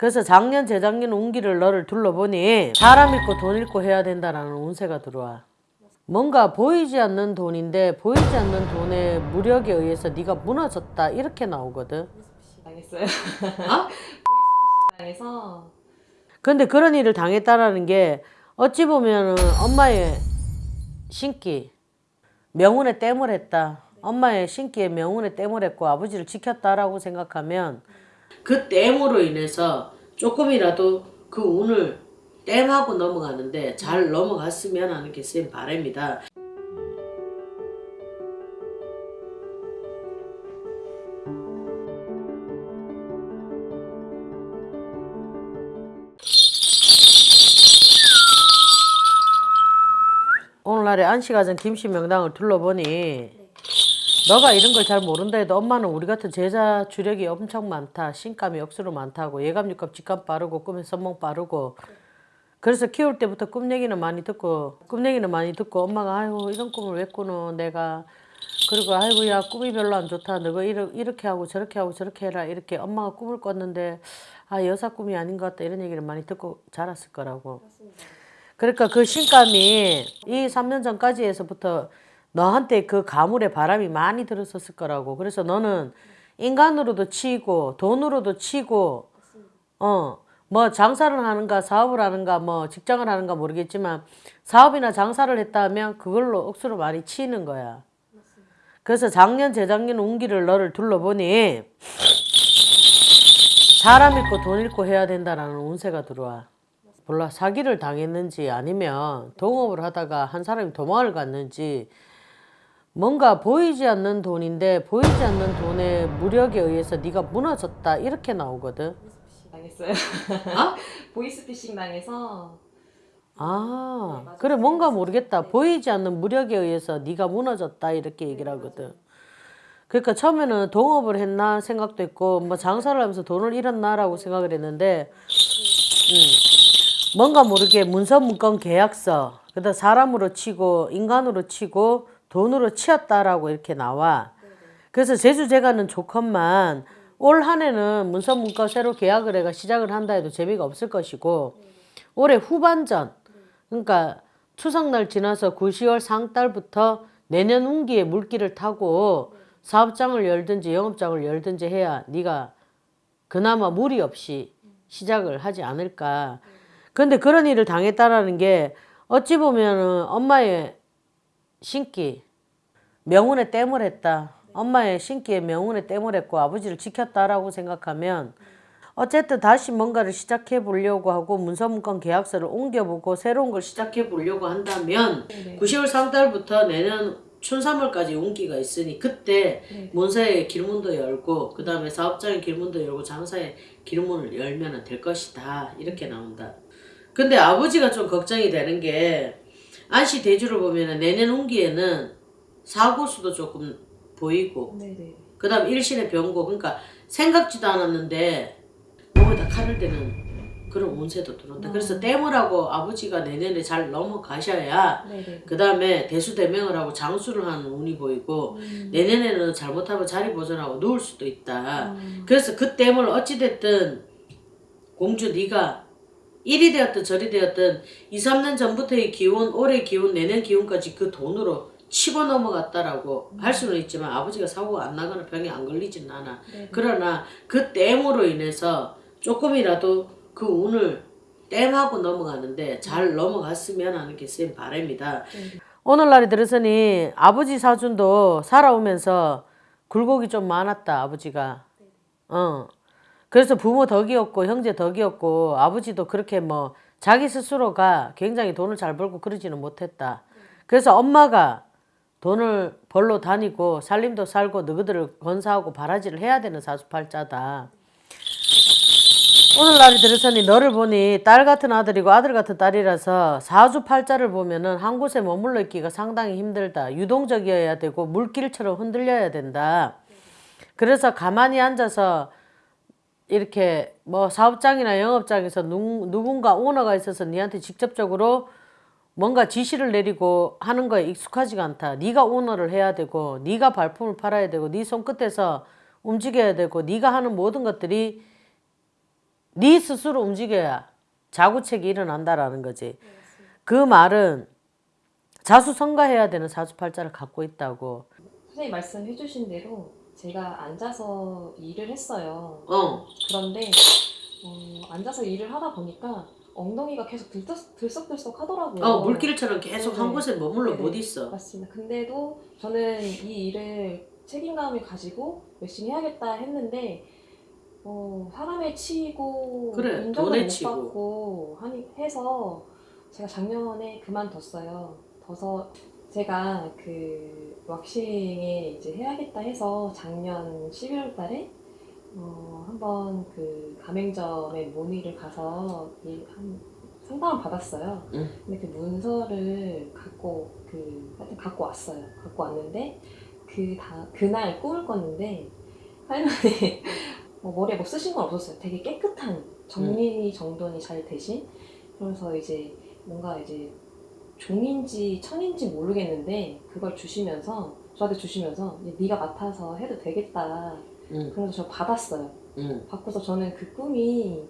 그래서 작년 재작년 운기를 너를 둘러보니 사람 있고 돈 있고 해야 된다라는 운세가 들어와. 뭔가 보이지 않는 돈인데 보이지 않는 돈의 무력에 의해서 네가 무너졌다 이렇게 나오거든. 당했어요. 어? 당해서 근데 그런 일을 당했다라는 게 어찌 보면은 엄마의 신기 명운에 땜을 했다. 엄마의 신기에 명운에 땜을 했고 아버지를 지켰다라고 생각하면 그 땜으로 인해서 조금이라도 그 운을 땜하고 넘어가는데 잘 넘어갔으면 하는 게 쌤 바람이다. 오늘날의 안시가정 김씨 명당을 둘러보니 너가 이런 걸 잘 모른다 해도 엄마는 우리 같은 제자 주력이 엄청 많다. 신감이 억수로 많다고. 예감, 육감, 직감 빠르고 꿈에 선몽 빠르고. 그래서 키울 때부터 꿈 얘기는 많이 듣고 꿈 얘기는 많이 듣고 엄마가 아이고 이런 꿈을 왜 꾸노? 내가. 그리고 아이고 야 꿈이 별로 안 좋다. 너가 이렇게 하고 저렇게 하고 저렇게 해라. 이렇게 엄마가 꿈을 꿨는데 아 여사 꿈이 아닌 것 같다. 이런 얘기를 많이 듣고 자랐을 거라고. 그러니까 그 신감이 이 3년 전까지 해서부터 너한테 그 가물의 바람이 많이 들었었을 거라고. 그래서 너는 인간으로도 치고 돈으로도 치고 어 뭐 장사를 하는가 사업을 하는가 뭐 직장을 하는가 모르겠지만 사업이나 장사를 했다면 그걸로 억수로 많이 치는 거야. 그래서 작년 재작년 운기를 너를 둘러보니 사람 있고 돈 있고 해야 된다라는 운세가 들어와. 몰라 사기를 당했는지 아니면 동업을 하다가 한 사람이 도망을 갔는지 뭔가 보이지 않는 돈인데 보이지 않는 돈의 무력에 의해서 네가 무너졌다 이렇게 나오거든. 당했어요. 어? 보이스피싱 당해서 아 그래 뭔가 모르겠다. 보이지 않는 무력에 의해서 네가 무너졌다 이렇게 얘기를 하거든. 그러니까 처음에는 동업을 했나 생각도 했고 뭐 장사를 하면서 돈을 잃었나 라고 생각을 했는데 음, 뭔가 모르게 문서 문건 계약서 그다음 사람으로 치고 인간으로 치고 돈으로 치었다라고 이렇게 나와. 그래서 제주제가는 좋건만 올 한해는 문서 문건 새로 계약을 해가 시작을 한다 해도 재미가 없을 것이고 올해 후반전 그러니까 추석날 지나서 9, 10월 상달부터 내년 운기에 물기를 타고 사업장을 열든지 영업장을 열든지 해야 네가 그나마 무리 없이 시작을 하지 않을까. 근데 그런 일을 당했다라는 게 어찌 보면은 엄마의 신기 명운에 땜을 했다. 엄마의 신기에 명운에 땜을 했고 아버지를 지켰다라고 생각하면 어쨌든 다시 뭔가를 시작해 보려고 하고 문서문건 계약서를 옮겨보고 새로운 걸 시작해 보려고 한다면 네. 9, 10월 상달부터 내년 춘3월까지 운기가 있으니 그때 네. 문서의 길문도 열고 그 다음에 사업장의 길문도 열고 장사의 길문을 열면 될 것이다 이렇게 나온다. 근데 아버지가 좀 걱정이 되는 게 안시 대주를 보면 내년 운기에는 사고수도 조금 보이고 네네. 그 다음 일신의 병고 그러니까 생각지도 않았는데 몸에다 칼을 대는 그런 운세도 들어온다. 아. 그래서 땜을 하고 아버지가 내년에 잘 넘어가셔야 네네. 그 다음에 대수대명을 하고 장수를 하는 운이 보이고 음. 내년에는 잘못하면 자리 보존하고 누울 수도 있다. 음. 그래서 그 땜을 어찌됐든 공주 네가 일이 되었든 저리 되었든 2, 3년 전부터의 기운, 올해 기운, 내년 기운까지 그 돈으로 치고 넘어갔다라고 할 수는 있지만 아버지가 사고가 안 나거나 병이 안 걸리진 않아. 네네. 그러나 그 땜으로 인해서 조금이라도 그 운을 땜하고 넘어가는데 잘 넘어갔으면 하는 게 쌤 바람이다. 네네. 오늘날이 들어서니 아버지 사준도 살아오면서 굴곡이 좀 많았다 아버지가. 어. 그래서 부모 덕이었고 형제 덕이었고 아버지도 그렇게 뭐 자기 스스로가 굉장히 돈을 잘 벌고 그러지는 못했다. 그래서 엄마가 돈을 벌러 다니고 살림도 살고 너희들을 건사하고 바라지를 해야 되는 사주팔자다. 오늘날이 들어서니 너를 보니 딸 같은 아들이고 아들 같은 딸이라서 사주팔자를 보면 은 한 곳에 머물러 있기가 상당히 힘들다. 유동적이어야 되고 물길처럼 흔들려야 된다. 그래서 가만히 앉아서 이렇게 뭐 사업장이나 영업장에서 누, 누군가 오너가 있어서 니한테 직접적으로 뭔가 지시를 내리고 하는 거에 익숙하지가 않다. 네가 오너를 해야 되고 네가 발품을 팔아야 되고 네 손끝에서 움직여야 되고 네가 하는 모든 것들이 네 스스로 움직여야 자구책이 일어난다라는 거지. 그 말은 자수성가해야 되는 사주팔자를 갖고 있다고. 선생님 말씀해 주신 대로 제가 앉아서 일을 했어요. 어. 그런데 어, 앉아서 일을 하다 보니까 엉덩이가 계속 들썩, 들썩들썩 하더라고요. 어, 물길처럼 계속 한 네네. 곳에 머물러 네네. 못 있어. 맞습니다. 근데도 저는 이 일을 책임감을 가지고 열심히 해야겠다 했는데 어, 사람에 치이고 그래, 인정을 못 치고. 받고 하니, 해서 제가 작년에 그만뒀어요. 둬서 제가 그 왁싱에 이제 해야겠다 해서 작년 11월 달에 어, 한번 그 가맹점에 문의를 가서 이 한 상담을 받았어요. 응. 근데 그 문서를 갖고 그 하여튼 갖고 왔어요. 갖고 왔는데 그 다 그날 꿈을 꿨는데 할머니 뭐 머리에 뭐 쓰신 건 없었어요. 되게 깨끗한 정리 정돈이 잘 되신 그래서 이제 뭔가 이제 종인지 천인지 모르겠는데 그걸 주시면서 저한테 주시면서 네가 맡아서 해도 되겠다. 응, 그래서 저 받았어요. 응. 받고서 저는 그 꿈이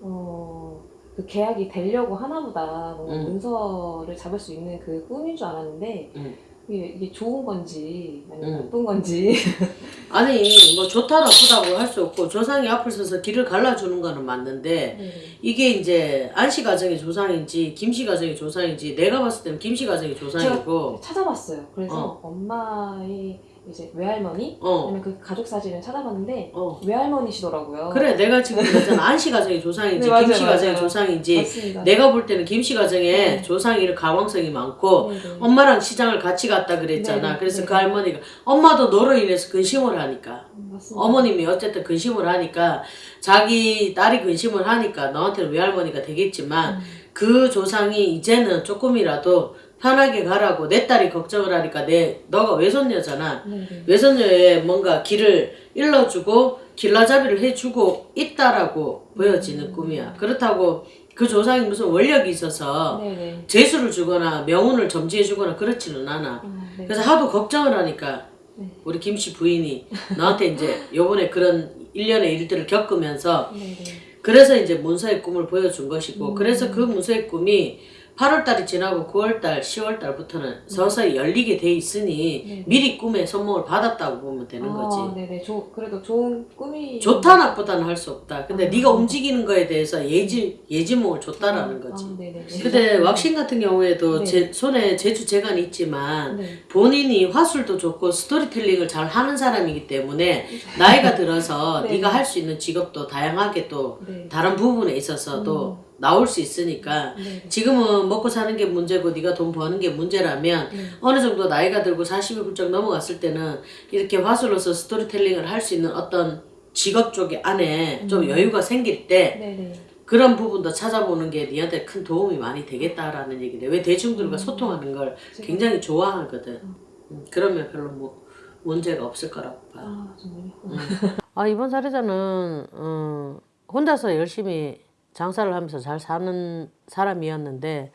어, 그 계약이 되려고 하나보다 뭔가 음. 문서를 잡을 수 있는 그 꿈인 줄 알았는데 음. 이게, 이게 좋은 건지 아니면 음. 나쁜 건지 아니 뭐 좋다 나쁘다고 할 수 없고 조상이 앞을 서서 길을 갈라주는 거는 맞는데 네. 이게 이제 안씨 가정의 조상인지 김씨 가정의 조상인지 내가 봤을 때는 김씨 가정의 조상이고 찾아봤어요. 그래서 엄마의 이제 외할머니 어, 아니면 그 가족 사진을 찾아봤는데 어. 외할머니시더라고요. 그래 내가 지금 그랬잖아 안씨 가정의 조상인지 네, 김씨 가정의 맞아요. 조상인지 맞습니다. 내가 볼 때는 김씨 가정에 네. 조상이 이렇게 가망성이 많고 네, 네. 엄마랑 시장을 같이 갔다 그랬잖아. 네, 그래서 네. 그 할머니가 엄마도 너로 인해서 근심을 하니까 음, 맞습니다. 어머님이 어쨌든 근심을 하니까 자기 딸이 근심을 하니까 너한테는 외할머니가 되겠지만 음, 그 조상이 이제는 조금이라도 편하게 가라고 내 딸이 걱정을 하니까 내 너가 외손녀잖아. 네, 네. 외손녀의 뭔가 길을 일러주고 길라잡이를 해주고 있다라고 보여지는 꿈이야. 그렇다고 그 조상이 무슨 원력이 있어서 네, 네. 재수를 주거나 명운을 점지해주거나 그렇지는 않아. 아, 네. 그래서 하도 걱정을 하니까 네. 우리 김씨 부인이 너한테 이제 요번에 그런 일련의 일들을 겪으면서. 그래서 이제 문서의 꿈을 보여준 것이고 음. 그래서 그 문서의 꿈이 8월달이 지나고 9월달, 10월달부터는 서서히 열리게 돼 있으니 네. 미리 꿈에 선몽을 받았다고 보면 되는 아, 거지. 네네. 조, 그래도 좋은 꿈이 좋다 나쁘다는 할 수 없다. 근데 아. 네가 움직이는 거에 대해서 예지 예지몽을 줬다라는 거지. 아, 네네. 근데 왁싱 같은 경우에도 네. 제 손에 제주 재간이 있지만 네. 본인이 화술도 좋고 스토리텔링을 잘 하는 사람이기 때문에 나이가 들어서 네. 네가 할 수 있는 직업도 다양하게 또 네. 다른 부분에 있어서도 나올 수 있으니까 네. 지금은 먹고 사는 게 문제고 네가 돈 버는 게 문제라면 네. 어느 정도 나이가 들고 40이 훌쩍 넘어갔을 때는 이렇게 화술로서 스토리텔링을 할 수 있는 어떤 직업 쪽에 안에 좀 음. 여유가 생길 때 네네. 그런 부분도 찾아보는 게 니한테 큰 도움이 많이 되겠다라는 얘기래. 왜 대중들과 음. 소통하는 걸 굉장히 좋아하거든. 음. 음, 그러면 별로 뭐 문제가 없을 거라고 봐. 아 정말요? 아 이번 사례자는 어, 혼자서 열심히 장사를 하면서 잘 사는 사람이었는데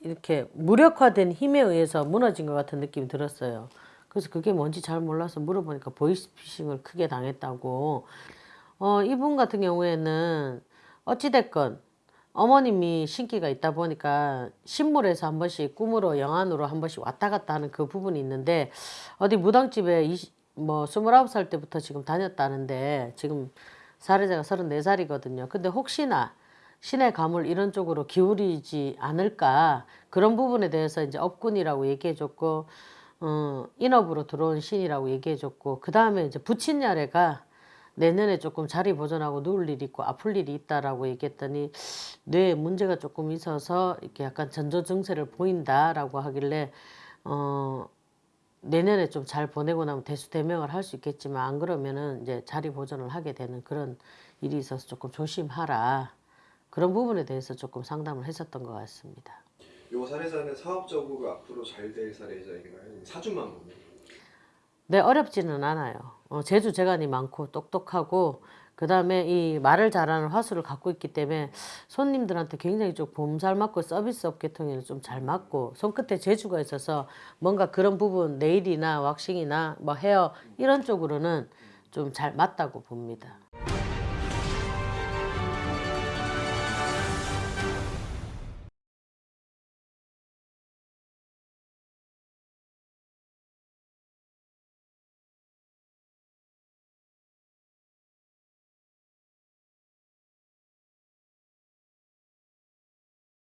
이렇게 무력화된 힘에 의해서 무너진 것 같은 느낌이 들었어요. 그래서 그게 뭔지 잘 몰라서 물어보니까 보이스피싱을 크게 당했다고. 어, 이분 같은 경우에는 어찌됐건 어머님이 신기가 있다 보니까 신물에서 한 번씩 꿈으로 영안으로 한 번씩 왔다 갔다 하는 그 부분이 있는데 어디 무당집에 20, 뭐 29살 때부터 지금 다녔다는데 지금 사례자가 34살이거든요. 근데 혹시나 신의 가물 이런 쪽으로 기울이지 않을까? 그런 부분에 대해서 이제 업군이라고 얘기해줬고 어, 인업으로 들어온 신이라고 얘기해줬고 그 다음에 이제 부친야래가 내년에 조금 자리 보존하고 누울 일이 있고 아플 일이 있다라고 얘기했더니 뇌에 문제가 조금 있어서 이렇게 약간 전조 증세를 보인다라고 하길래 어 내년에 좀 잘 보내고 나면 대수대명을 할 수 있겠지만 안 그러면은 이제 자리 보존을 하게 되는 그런 일이 있어서 조금 조심하라 그런 부분에 대해서 조금 상담을 했었던 것 같습니다. 요 사례자는 사업적으로 앞으로 잘 될 사례자인가요? 아니면 사주만 보면? 네, 어렵지는 않아요. 어, 재주 재간이 많고 똑똑하고 그 다음에 이 말을 잘하는 화수를 갖고 있기 때문에 손님들한테 굉장히 좀 봄살 맞고 서비스 업계통에는 좀 잘 맞고 손끝에 재주가 있어서 뭔가 그런 부분 네일이나 왁싱이나 뭐 헤어 이런 쪽으로는 좀 잘 맞다고 봅니다.